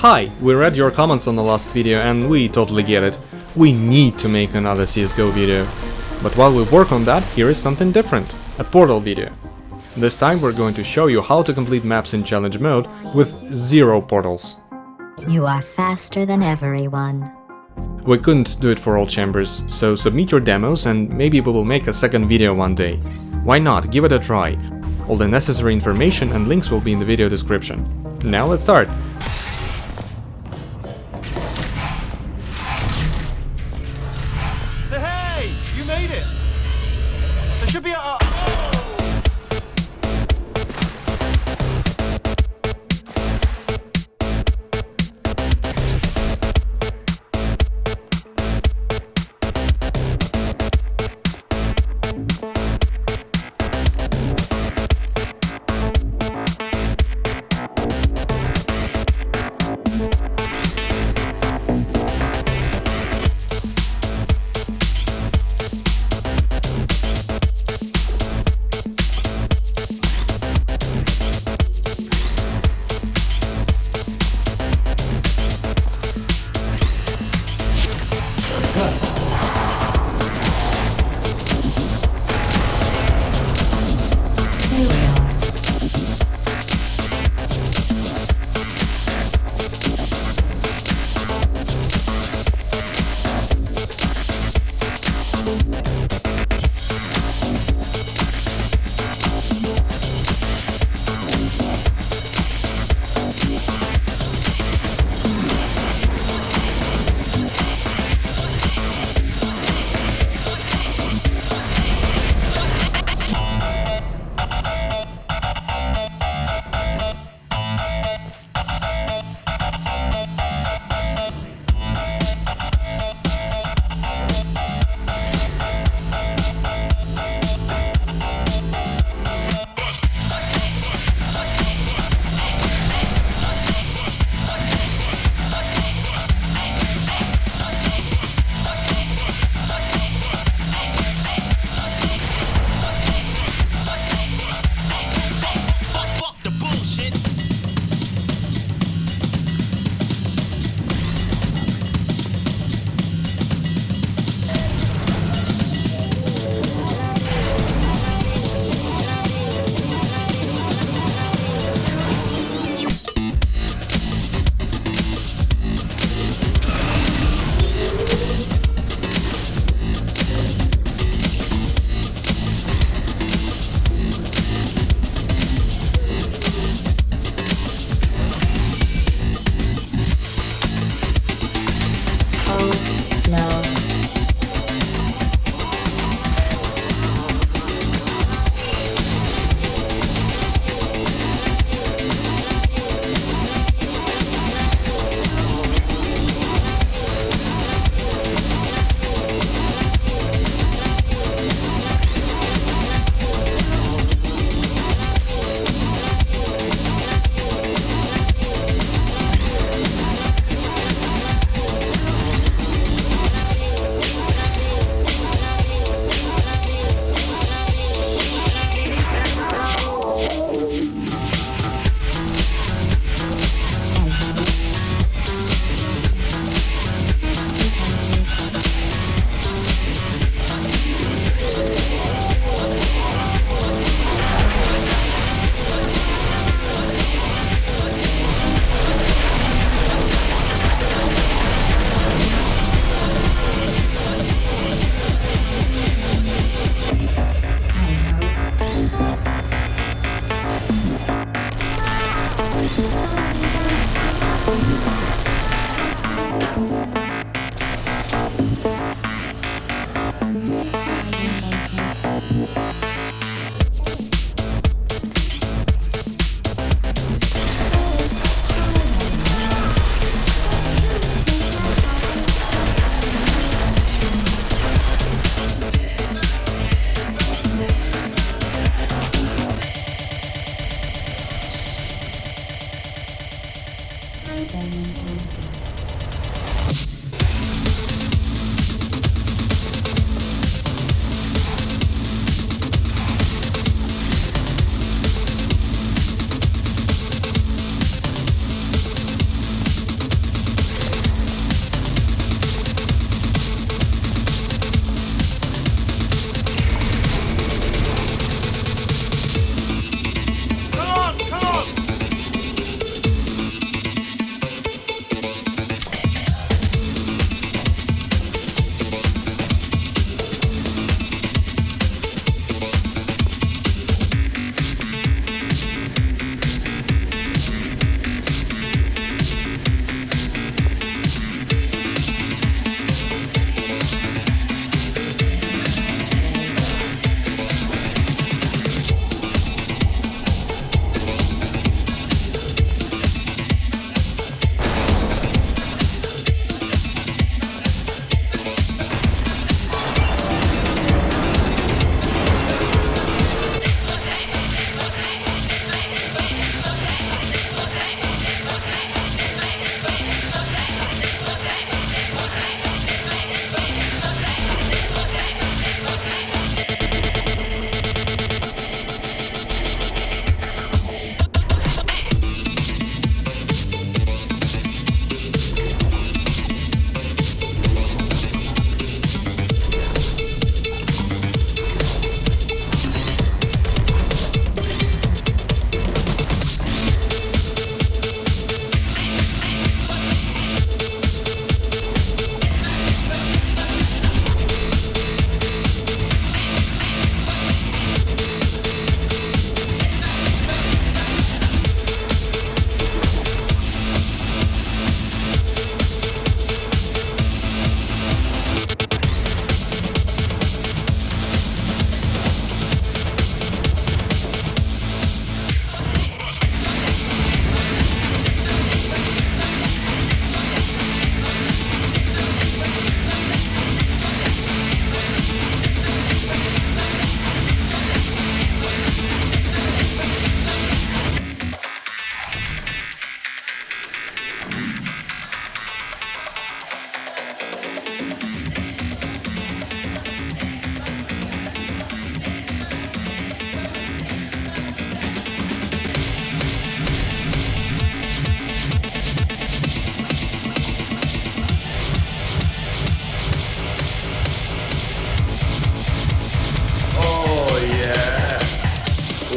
Hi, we read your comments on the last video and we totally get it. We need to make another CSGO video. But while we work on that, here is something different. A Portal video. This time we're going to show you how to complete maps in challenge mode with zero portals. You are faster than everyone. We couldn't do it for all chambers, so submit your demos and maybe we will make a second video one day. Why not, give it a try. All the necessary information and links will be in the video description. Now let's start.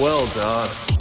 Well done.